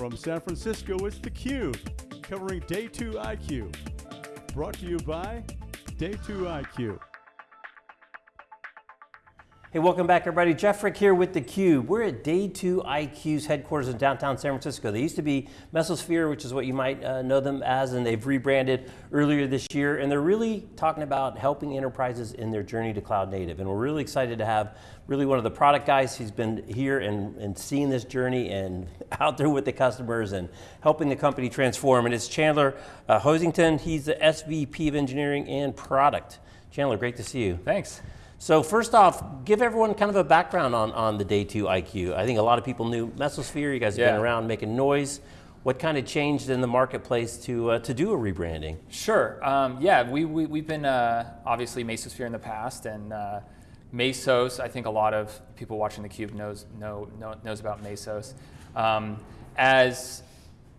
From San Francisco, it's theCUBE, covering Day 2 IQ. Brought to you by Day 2 IQ. Hey, welcome back everybody. Jeff Frick here with theCUBE. We're at Day 2 IQ's headquarters in downtown San Francisco. They used to be Mesosphere, which is what you might uh, know them as, and they've rebranded earlier this year, and they're really talking about helping enterprises in their journey to cloud native. And we're really excited to have really one of the product guys. He's been here and, and seeing this journey and out there with the customers and helping the company transform. And it's Chandler uh, Hoisington. He's the SVP of Engineering and Product. Chandler, great to see you. Thanks. So first off, give everyone kind of a background on, on the Day 2 IQ. I think a lot of people knew Mesosphere, you guys have yeah. been around making noise. What kind of changed in the marketplace to, uh, to do a rebranding? Sure, um, yeah, we, we, we've been uh, obviously Mesosphere in the past and uh, Mesos, I think a lot of people watching theCUBE knows, know, know, knows about Mesos. Um, as,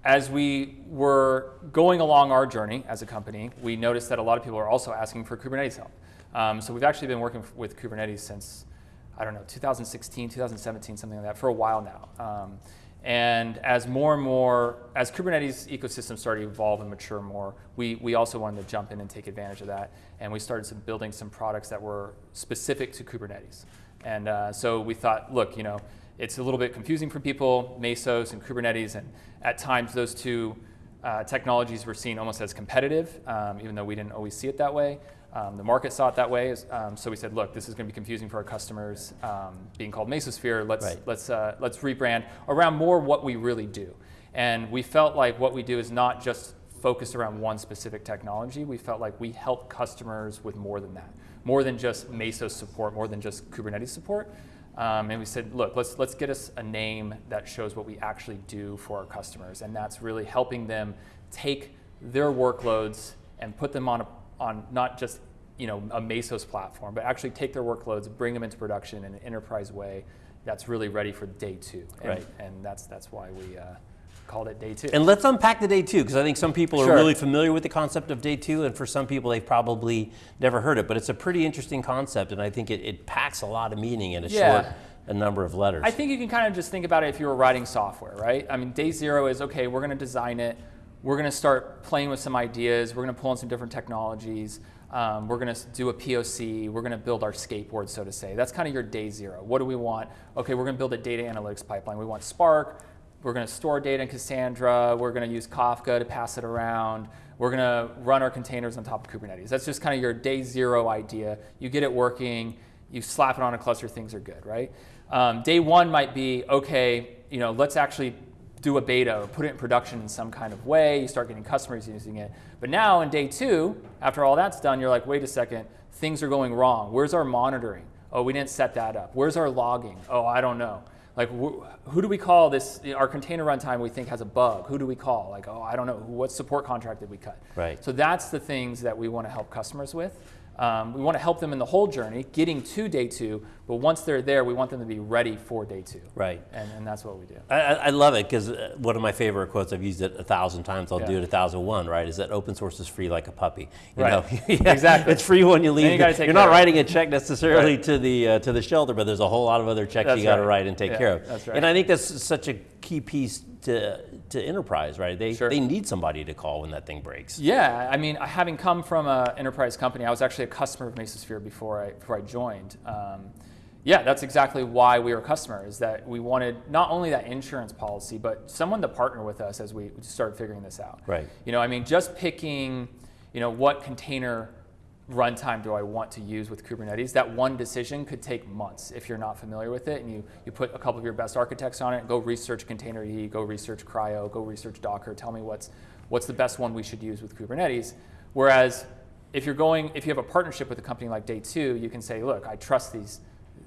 as we were going along our journey as a company, we noticed that a lot of people are also asking for Kubernetes help. Um, so we've actually been working with Kubernetes since, I don't know, 2016, 2017, something like that, for a while now. Um, and as more and more, as Kubernetes ecosystem started to evolve and mature more, we, we also wanted to jump in and take advantage of that. And we started some, building some products that were specific to Kubernetes. And uh, so we thought, look, you know, it's a little bit confusing for people, Mesos and Kubernetes, and at times those two uh, technologies were seen almost as competitive, um, even though we didn't always see it that way. Um, the market saw it that way, um, so we said, look, this is going to be confusing for our customers. Um, being called Mesosphere, let's right. let's uh, let's rebrand around more what we really do. And we felt like what we do is not just focused around one specific technology. We felt like we help customers with more than that, more than just Mesos support, more than just Kubernetes support. Um, and we said, look, let's let's get us a name that shows what we actually do for our customers, and that's really helping them take their workloads and put them on a on not just you know, a Mesos platform, but actually take their workloads, bring them into production in an enterprise way that's really ready for day two. And, right. and that's, that's why we uh, called it day two. And let's unpack the day two, because I think some people sure. are really familiar with the concept of day two, and for some people they've probably never heard it, but it's a pretty interesting concept, and I think it, it packs a lot of meaning in a yeah. short a number of letters. I think you can kind of just think about it if you were writing software, right? I mean, day zero is, okay, we're going to design it, we're going to start playing with some ideas. We're going to pull in some different technologies. Um, we're going to do a POC. We're going to build our skateboard, so to say. That's kind of your day zero. What do we want? Okay, we're going to build a data analytics pipeline. We want Spark. We're going to store data in Cassandra. We're going to use Kafka to pass it around. We're going to run our containers on top of Kubernetes. That's just kind of your day zero idea. You get it working. You slap it on a cluster. Things are good, right? Um, day one might be, okay, you know, let's actually do a beta or put it in production in some kind of way. You start getting customers using it. But now in day two, after all that's done, you're like, wait a second, things are going wrong. Where's our monitoring? Oh, we didn't set that up. Where's our logging? Oh, I don't know. Like, wh who do we call this? Our container runtime we think has a bug. Who do we call? Like, oh, I don't know. What support contract did we cut? Right. So that's the things that we want to help customers with. Um, we want to help them in the whole journey, getting to day two, but once they're there, we want them to be ready for day two. Right. And, and that's what we do. I, I love it because uh, one of my favorite quotes, I've used it a thousand times, I'll yeah. do it a thousand one, right, is that open source is free like a puppy. You right. Know? yeah, exactly. It's free when you leave. You are not writing a check necessarily right. to, the, uh, to the shelter, but there's a whole lot of other checks that's you got to right. write and take yeah, care of. That's right. And I think that's such a key piece to, to enterprise, right? They, sure. they need somebody to call when that thing breaks. Yeah, I mean, having come from an enterprise company, I was actually a customer of Mesosphere before I, before I joined. Um, yeah, that's exactly why we were a customer, is that we wanted not only that insurance policy, but someone to partner with us as we started figuring this out. Right. You know, I mean, just picking, you know, what container runtime do I want to use with Kubernetes, that one decision could take months if you're not familiar with it and you, you put a couple of your best architects on it, go research Containerd, go research CRI-O, go research Docker, tell me what's, what's the best one we should use with Kubernetes. Whereas if you're going, if you have a partnership with a company like Day2, you can say, look, I trust these,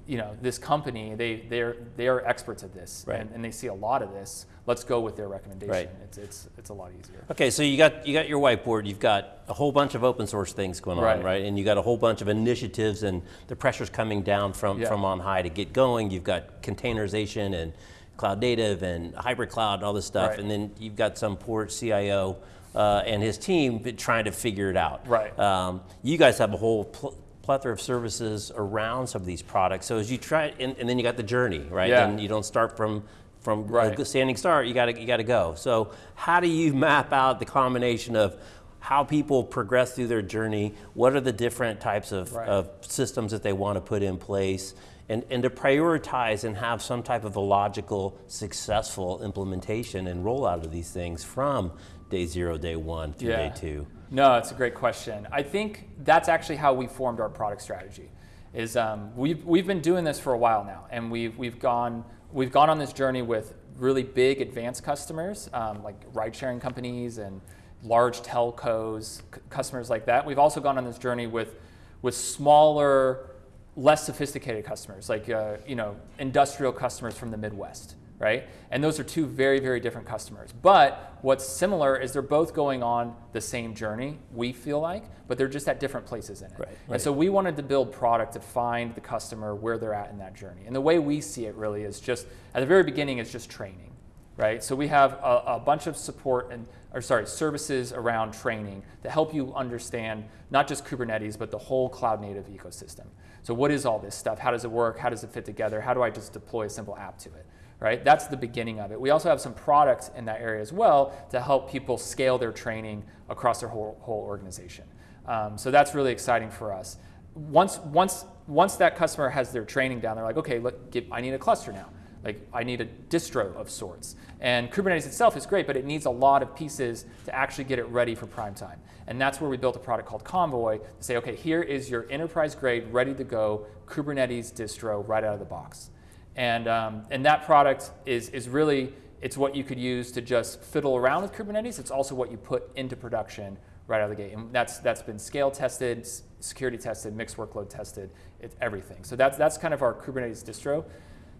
you know, this company, they, they're, they're experts at this right. and, and they see a lot of this let's go with their recommendation. Right. It's, it's, it's a lot easier. Okay, so you got, you got your whiteboard, you've got a whole bunch of open source things going right. on, right? And you got a whole bunch of initiatives and the pressure's coming down from, yeah. from on high to get going. You've got containerization and cloud native and hybrid cloud and all this stuff. And then you've got some poor CIO uh, and his team trying to figure it out. Right. Um, you guys have a whole pl plethora of services around some of these products. So as you try, and, and, then you got the journey, right? Yeah. And you don't start from from Right. a standing start, you got to you got to go. So how do you map out the combination of how people progress through their journey? What are the different types of, Right. of systems that they want to put in place? And, and to prioritize and have some type of a logical, successful implementation and rollout of these things from day zero, day one through day two. No, it's a great question. I think that's actually how we formed our product strategy. Is um, we've we've been doing this for a while now, and we've we've gone we've gone on this journey with really big advanced customers um, like ride-sharing companies and large telcos, c- customers like that. We've also gone on this journey with with smaller, less sophisticated customers, like uh, you know industrial customers from the Midwest, right? And those are two very very different customers. But what's similar is they're both going on the same journey. We feel like, but they're just at different places in it. Right, And so we wanted to build product to find the customer where they're at in that journey. And the way we see it really is just at the very beginning is just training, right? So we have a, a bunch of support and or sorry services around training to help you understand not just Kubernetes but the whole cloud native ecosystem. So what is all this stuff? How does it work? How does it fit together? How do I just deploy a simple app to it? Right? That's the beginning of it. We also have some products in that area as well to help people scale their training across their whole, whole organization. Um, so that's really exciting for us. Once, once, once that customer has their training down, they're like, okay, look, get, I need a cluster now. Like I need a distro of sorts. And Kubernetes itself is great, but it needs a lot of pieces to actually get it ready for prime time. And that's where we built a product called Konvoy to say, okay, here is your enterprise grade, ready to go Kubernetes distro right out of the box. And, um, and that product is, is really, it's what you could use to just fiddle around with Kubernetes. It's also what you put into production right out of the gate. And that's, that's been scale tested, security tested, mixed workload tested, it's everything. So that's, that's kind of our Kubernetes distro.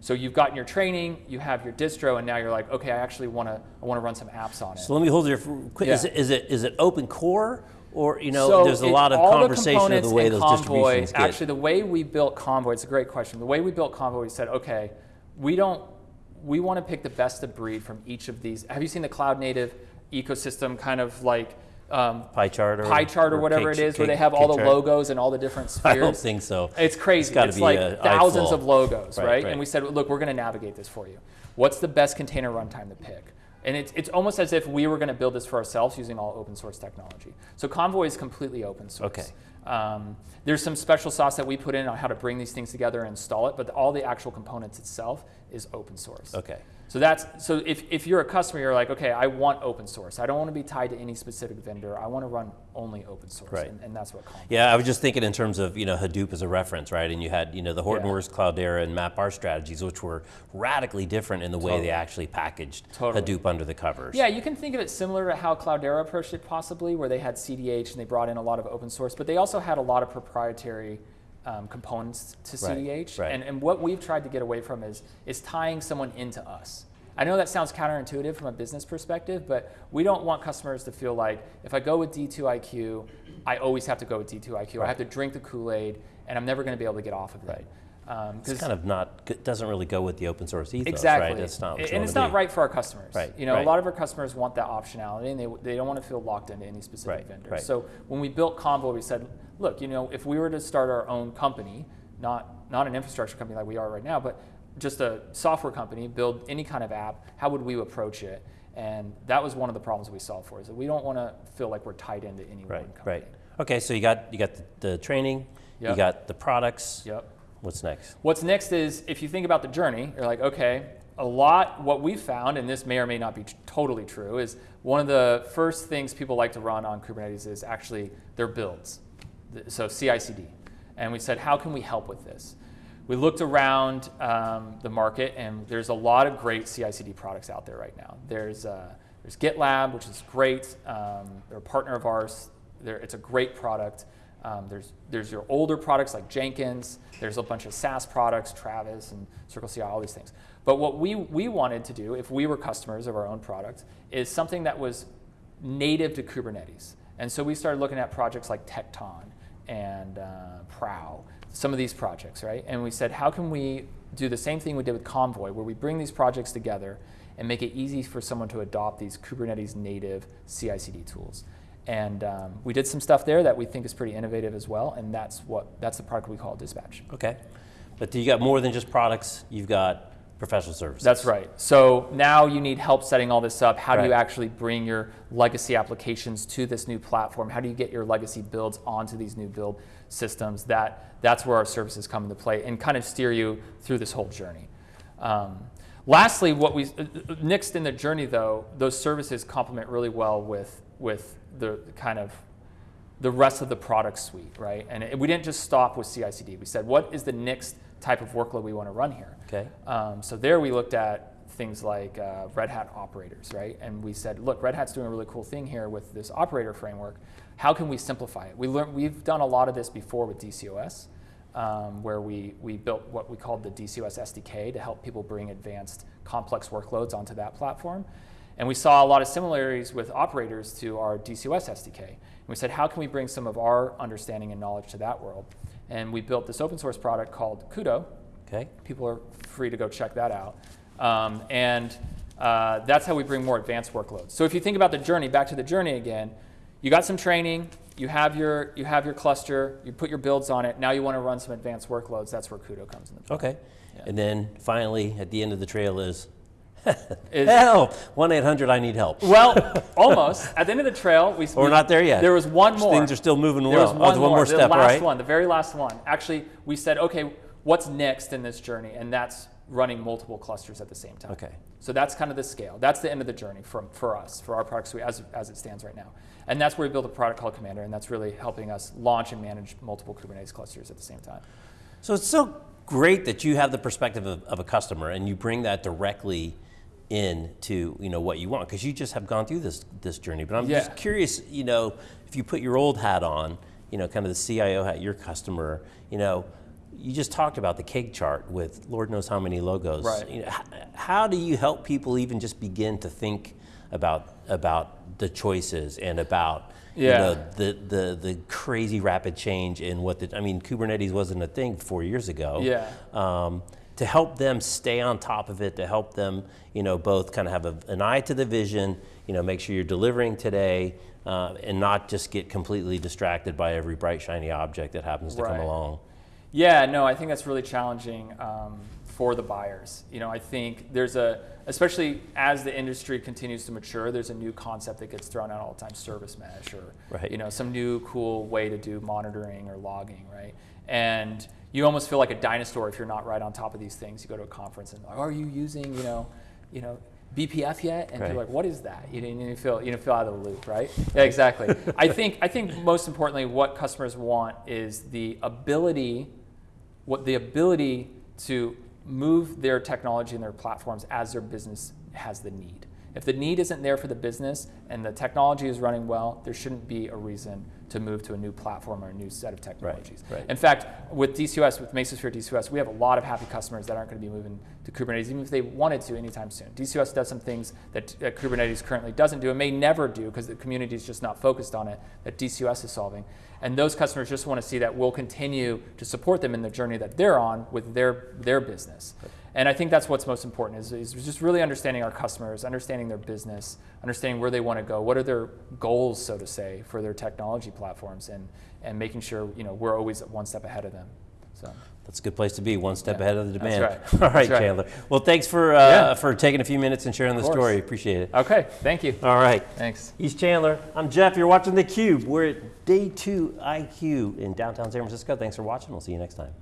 So you've gotten your training, you have your distro, and now you're like, okay, I actually want to I want to run some apps on it. So let me hold you for quick. Is, it, is it is it open core or you know? so there's a lot of conversation of components the way in those Convoy, distributions get. Actually, the way we built Konvoy, it's a great question. The way we built Konvoy, we said, okay, we don't, we want to pick the best of breed from each of these. Have you seen the cloud native ecosystem kind of like um, pie chart or pie chart or, whatever cake- it is, where they have all the chart? logos and all the different spheres? I don't think so. It's crazy. It's be like thousands eyeful. of logos, Right, right, right. And we said, look, we're going to navigate this for you. What's the best container runtime to pick? And it's, it's almost as if we were going to build this for ourselves using all open source technology. So Konvoy is completely open source. Okay. Um, there's some special sauce that we put in on how to bring these things together and install it, but all the actual components itself is open source. Okay. So that's so if, if you're a customer, you're like, okay, I want open source. I don't want to be tied to any specific vendor. I want to run only open source, Right. and, and that's what. Yeah, I was just thinking in terms of you know Hadoop as a reference, right? And you had you know the Hortonworks, Cloudera, and MapR strategies, which were radically different in the way they actually packaged Totally. Hadoop under the covers. Yeah, you can think of it similar to how Cloudera approached it, possibly, where they had CDH and they brought in a lot of open source, but they also had a lot of proprietary um, components to Right, CDH. right. And, and what we've tried to get away from is, is tying someone into us. I know that sounds counterintuitive from a business perspective, but we don't want customers to feel like if I go with D2IQ, I always have to go with D2IQ. I have to drink the Kool Aid, and I'm never going to be able to get off of it. Right. Um, It's kind of not it doesn't really go with the open source ethos, Exactly. right? That's not and it's not be. right for our customers. Right, You know, right. a lot of our customers want that optionality and they, they don't want to feel locked into any specific Right, vendor. right. So when we built Convo, we said, look, you know, if we were to start our own company, not, not an infrastructure company like we are right now, but just a software company, build any kind of app, how would we approach it? And that was one of the problems we solved for is that we don't want to feel like we're tied into any Right, one company. right. Okay, so you got you got the, the training, you got the products. Yep. What's next? What's next is if you think about the journey, you're like, okay, a lot, what we found, and this may or may not be totally true, is one of the first things people like to run on Kubernetes is actually their builds. So CI CD. And we said, how can we help with this? We looked around um, the market, and there's a lot of great CI CD products out there right now. There's, uh, there's GitLab, which is great. Um, they're a partner of ours. They're, it's a great product. Um, there's, there's your older products like Jenkins. There's a bunch of SaaS products, Travis and Circle CI, all these things. But what we, we wanted to do, if we were customers of our own product, is something that was native to Kubernetes. And so we started looking at projects like Tekton and uh, Prow, some of these projects, right? And we said, how can we do the same thing we did with Konvoy, where we bring these projects together and make it easy for someone to adopt these Kubernetes native CI CD tools? And um, we did some stuff there that we think is pretty innovative as well, and that's what that's the product we call Dispatch. Okay, but do you got more than just products. You've got professional services. That's right. So now you need help setting all this up. How do you actually bring your legacy applications to this new platform? How do you get your legacy builds onto these new build systems? That that's where our services come into play and kind of steer you through this whole journey. Um, lastly, what we uh, uh, next in the journey though, those services complement really well with with the kind of the rest of the product suite, right? And it, we didn't just stop with CI/CD. We said, what is the next type of workload we want to run here? Okay. Um, so there we looked at things like uh, Red Hat operators, right? And we said, look, Red Hat's doing a really cool thing here with this operator framework. How can we simplify it? We learned, we've done a lot of this before with DCOS, um, where we, we built what we called the DCOS SDK to help people bring advanced complex workloads onto that platform. And we saw a lot of similarities with operators to our DCOS SDK. And we said, how can we bring some of our understanding and knowledge to that world? And we built this open source product called Kudo, Okay. people are free to go check that out. Um, and uh, that's how we bring more advanced workloads. So if you think about the journey, back to the journey again, you got some training, you have your, you have your cluster, you put your builds on it, now you want to run some advanced workloads, that's where Kudo comes play. Okay. Yeah. And then finally, at the end of the trail is, Help, 1-800, I need help. Well, almost. At the end of the trail, we We're we- not there yet. There was one more. Things are still moving There well. was Oh, one, there's one more step, the last right? one, the very last one. Actually, we said, okay, what's next in this journey? And that's running multiple clusters at the same time. Okay. So that's kind of the scale. That's the end of the journey from, for us, for our product suite as, as it stands right now. And that's where we built a product called Kommander, and that's really helping us launch and manage multiple Kubernetes clusters at the same time. So it's so great that you have the perspective of, of a customer and you bring that directly into you know what you want because you just have gone through this this journey. But I'm Yeah. just curious, you know, if you put your old hat on, you know, kind of the CIO hat, your customer, you know, you just talked about the cake chart with Lord knows how many logos. Right. You know, how do you help people even just begin to think about about the choices and about Yeah. you know, the, the, the crazy rapid change in what the, I mean, Kubernetes wasn't a thing four years ago. Yeah. Um, to help them stay on top of it, to help them, you know, both kind of have a, an eye to the vision, you know, make sure you're delivering today, uh, and not just get completely distracted by every bright shiny object that happens to come along. Yeah, no, I think that's really challenging um, for the buyers. You know, I think there's a, especially as the industry continues to mature, there's a new concept that gets thrown out all the time, service mesh, or Right. you know, some new cool way to do monitoring or logging, right? And you almost feel like a dinosaur if you're not right on top of these things. You go to a conference and are you using, you know, you know, BPF yet? And Right. you're like, what is that? You, didn't- you feel you know, feel out of the loop, right? Yeah, exactly. I think I think most importantly, what customers want is the ability what the ability to move their technology and their platforms as their business has the need. If the need isn't there for the business and the technology is running well, there shouldn't be a reason to move to a new platform or a new set of technologies. right. In fact, with DCOS, with Mesosphere DCOS, we have a lot of happy customers that aren't going to be moving to Kubernetes, even if they wanted to anytime soon. DCOS does some things that, that Kubernetes currently doesn't do and may never do because the community is just not focused on it, that DCOS is solving. And those customers just want to see that we'll continue to support them in the journey that they're on with their, their business. And I think that's what's most important is, is just really understanding our customers, understanding their business, understanding where they want to go, what are their goals, so to say, for their technology platforms, and, and making sure you know, we're always one step ahead of them. So. That's a good place to be, one step Yeah, ahead of the that's demand. right. All right, right. Chandler. Well, thanks for, uh, Yeah. for taking a few minutes and sharing the story. Appreciate it. Okay, thank you. All right. Thanks. He's Chandler. I'm Jeff. You're watching theCUBE. We're at day two IQ in downtown San Francisco. Thanks for watching. We'll see you next time.